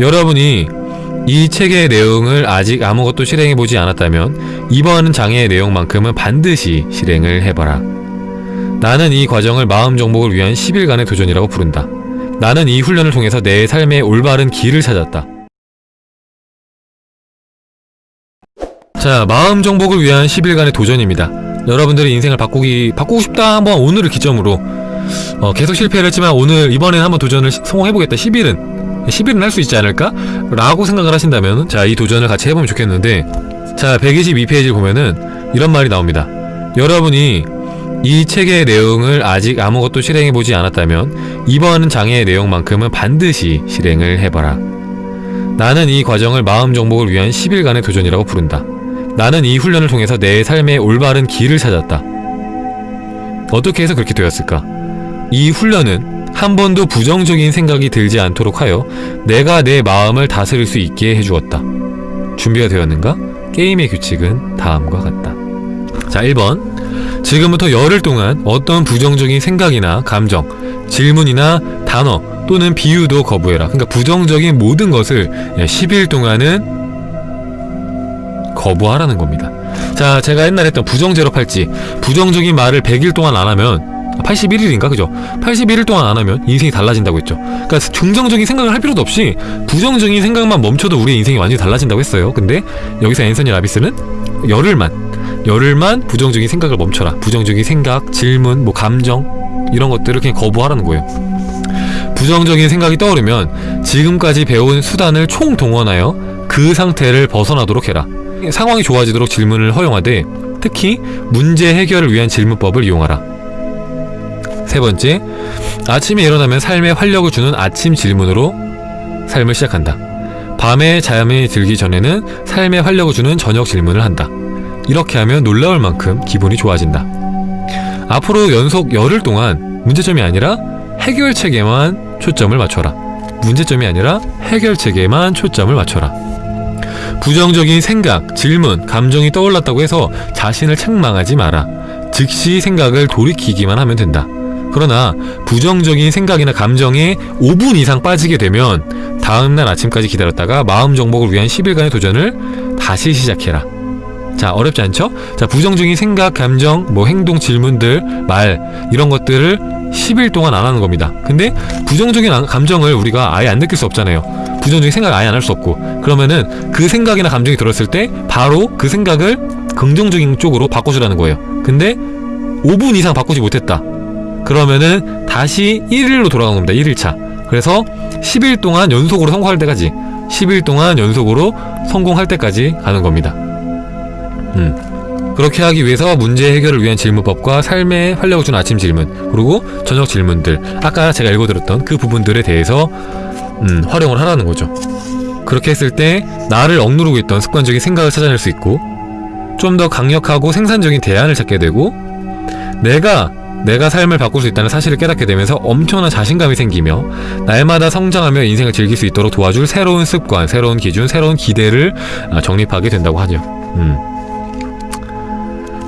여러분이 이 책의 내용을 아직 아무것도 실행해보지 않았다면 이번 장의 내용만큼은 반드시 실행을 해봐라. 나는 이 과정을 마음 정복을 위한 10일간의 도전이라고 부른다. 나는 이 훈련을 통해서 내 삶의 올바른 길을 찾았다. 자, 마음 정복을 위한 10일간의 도전입니다. 여러분들의 인생을 바꾸기, 바꾸고 싶다 한번 오늘을 기점으로 어, 계속 실패를 했지만 오늘 이번엔 한번 도전을 시- 성공해보겠다 10일은 10일은 할 수 있지 않을까? 라고 생각을 하신다면 자 이 도전을 같이 해보면 좋겠는데 자 122페이지를 보면은 이런 말이 나옵니다 여러분이 이 책의 내용을 아직 아무것도 실행해보지 않았다면 이번 장의 내용만큼은 반드시 실행을 해봐라 나는 이 과정을 마음 정복을 위한 10일간의 도전이라고 부른다 나는 이 훈련을 통해서 내 삶의 올바른 길을 찾았다 어떻게 해서 그렇게 되었을까? 이 훈련은 한 번도 부정적인 생각이 들지 않도록 하여 내가 내 마음을 다스릴 수 있게 해주었다. 준비가 되었는가? 게임의 규칙은 다음과 같다. 자, 1번. 지금부터 열흘 동안 어떤 부정적인 생각이나 감정, 질문이나 단어 또는 비유도 거부해라. 그러니까 부정적인 모든 것을 10일 동안은 거부하라는 겁니다. 자, 제가 옛날에 했던 부정제로 팔찌. 부정적인 말을 100일 동안 안 하면 81일인가 그죠? 81일 동안 안 하면 인생이 달라진다고 했죠. 그러니까 긍정적인 생각을 할 필요도 없이 부정적인 생각만 멈춰도 우리 인생이 완전히 달라진다고 했어요. 근데 여기서 앤서니 라비스는 열흘만 열흘만 부정적인 생각을 멈춰라. 부정적인 생각, 질문, 뭐 감정 이런 것들을 그냥 거부하라는 거예요. 부정적인 생각이 떠오르면 지금까지 배운 수단을 총동원하여 그 상태를 벗어나도록 해라. 상황이 좋아지도록 질문을 허용하되 특히 문제 해결을 위한 질문법을 이용하라. 세 번째, 아침에 일어나면 삶에 활력을 주는 아침 질문으로 삶을 시작한다. 밤에 잠이 들기 전에는 삶에 활력을 주는 저녁 질문을 한다. 이렇게 하면 놀라울 만큼 기분이 좋아진다. 앞으로 연속 열흘 동안 문제점이 아니라 해결책에만 초점을 맞춰라. 문제점이 아니라 해결책에만 초점을 맞춰라. 부정적인 생각, 질문, 감정이 떠올랐다고 해서 자신을 책망하지 마라. 즉시 생각을 돌이키기만 하면 된다. 그러나 부정적인 생각이나 감정에 5분 이상 빠지게 되면 다음날 아침까지 기다렸다가 마음 정복을 위한 10일간의 도전을 다시 시작해라. 자, 어렵지 않죠? 자, 부정적인 생각, 감정, 뭐 행동, 질문들, 말 이런 것들을 10일 동안 안 하는 겁니다. 근데 부정적인 안- 감정을 우리가 아예 안 느낄 수 없잖아요. 부정적인 생각 아예 안 할 수 없고 그러면은 그 생각이나 감정이 들었을 때 바로 그 생각을 긍정적인 쪽으로 바꿔주라는 거예요. 근데 5분 이상 바꾸지 못했다. 그러면은 다시 1일로 돌아가는 겁니다. 1일차. 그래서 10일 동안 연속으로 성공할 때까지 10일 동안 연속으로 성공할 때까지 가는 겁니다. 음. 그렇게 하기 위해서 문제 해결을 위한 질문법과 삶에 활력을 주는 아침 질문 그리고 저녁 질문들 아까 제가 읽어드렸던 그 부분들에 대해서 음, 활용을 하라는 거죠. 그렇게 했을 때 나를 억누르고 있던 습관적인 생각을 찾아낼 수 있고 좀 더 강력하고 생산적인 대안을 찾게 되고 내가 내가 삶을 바꿀 수 있다는 사실을 깨닫게 되면서 엄청난 자신감이 생기며 날마다 성장하며 인생을 즐길 수 있도록 도와줄 새로운 습관, 새로운 기준, 새로운 기대를 아, 정립하게 된다고 하죠. 음.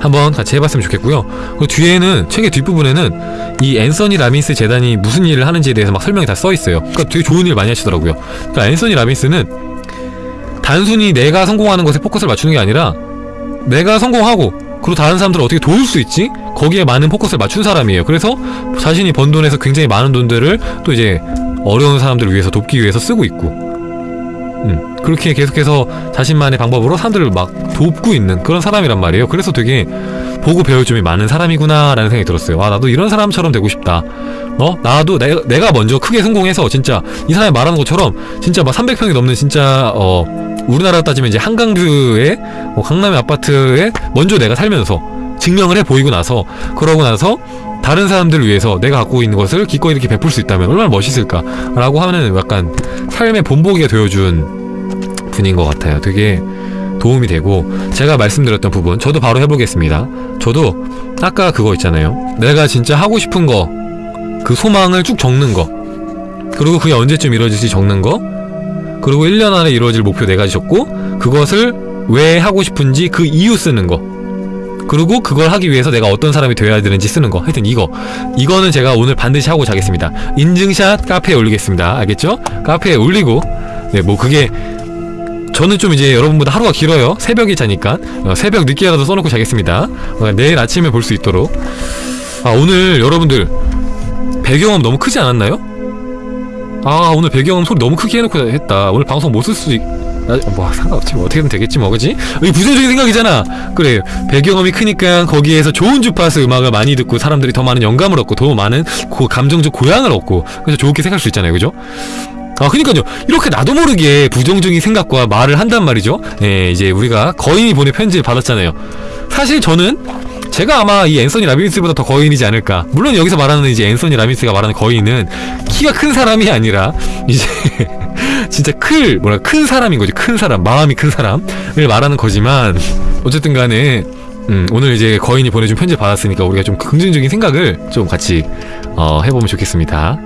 한번 같이 해봤으면 좋겠고요. 그 뒤에는 책의 뒷부분에는 이 앤서니 라빈스 재단이 무슨 일을 하는지에 대해서 막 설명이 다 써 있어요. 그러니까 되게 좋은 일 많이 하시더라고요. 그러니까 앤서니 라빈스는 단순히 내가 성공하는 것에 포커스를 맞추는 게 아니라 내가 성공하고 그리고 다른 사람들을 어떻게 도울 수 있지? 거기에 많은 포커스를 맞춘 사람이에요. 그래서 자신이 번 돈에서 굉장히 많은 돈들을 또 이제 어려운 사람들을 위해서 돕기 위해서 쓰고 있고 음, 그렇게 계속해서 자신만의 방법으로 사람들을 막 돕고 있는 그런 사람이란 말이에요. 그래서 되게 보고 배울 점이 많은 사람이구나 라는 생각이 들었어요. 와 나도 이런 사람처럼 되고 싶다. 어? 나도 내가, 내가 먼저 크게 성공해서 진짜 이 사람이 말하는 것처럼 진짜 막 300평이 넘는 진짜 어 우리나라 따지면 이제 한강뷰의 뭐 강남의 아파트에 먼저 내가 살면서 증명을 해 보이고 나서 그러고 나서 다른 사람들을 위해서 내가 갖고 있는 것을 기꺼이 이렇게 베풀 수 있다면 얼마나 멋있을까 라고 하는 약간 삶의 본보기가 되어준 분인 것 같아요. 되게 도움이 되고 제가 말씀드렸던 부분 저도 바로 해보겠습니다. 저도 아까 그거 있잖아요. 내가 진짜 하고 싶은 거 그 소망을 쭉 적는 거 그리고 그게 언제쯤 이루어질지 적는 거 그리고 1년 안에 이루어질 목표 네 가지 적고 그것을 왜 하고 싶은지 그 이유 쓰는 거 그리고 그걸 하기 위해서 내가 어떤 사람이 되어야 되는지 쓰는 거 하여튼 이거 이거는 제가 오늘 반드시 하고 자겠습니다 인증샷 카페에 올리겠습니다 알겠죠? 카페에 올리고 네, 뭐 그게 저는 좀 이제 여러분보다 하루가 길어요. 새벽에 자니까 어, 새벽 늦게라도 써놓고 자겠습니다. 어, 내일 아침에 볼 수 있도록. 아 오늘 여러분들 배경음 너무 크지 않았나요? 아 오늘 배경음 소리 너무 크게 해놓고 했다. 오늘 방송 못 쓸 수 있... 아, 뭐 상관없지. 뭐 어떻게든 되겠지 뭐 그지? 이 부정적인 생각이잖아. 그래. 배경음이 크니까 거기에서 좋은 주파수 음악을 많이 듣고 사람들이 더 많은 영감을 얻고 더 많은 고, 감정적 고향을 얻고 그래서 좋게 생각할 수 있잖아요. 그죠? 아 그니까요. 이렇게 나도 모르게 부정적인 생각과 말을 한단 말이죠. 예 이제 우리가 거인이 보낸 편지를 받았잖아요. 사실 저는 제가 아마 이 앤서니 라빈스보다 더 거인이지 않을까. 물론 여기서 말하는 이제 앤서니 라빈스가 말하는 거인은 키가 큰 사람이 아니라 이제 진짜 클 뭐라 큰 사람인 거지. 큰 사람 마음이 큰 사람을 말하는 거지만 어쨌든 간에 음, 오늘 이제 거인이 보내준 편지 받았으니까 우리가 좀 긍정적인 생각을 좀 같이 어, 해보면 좋겠습니다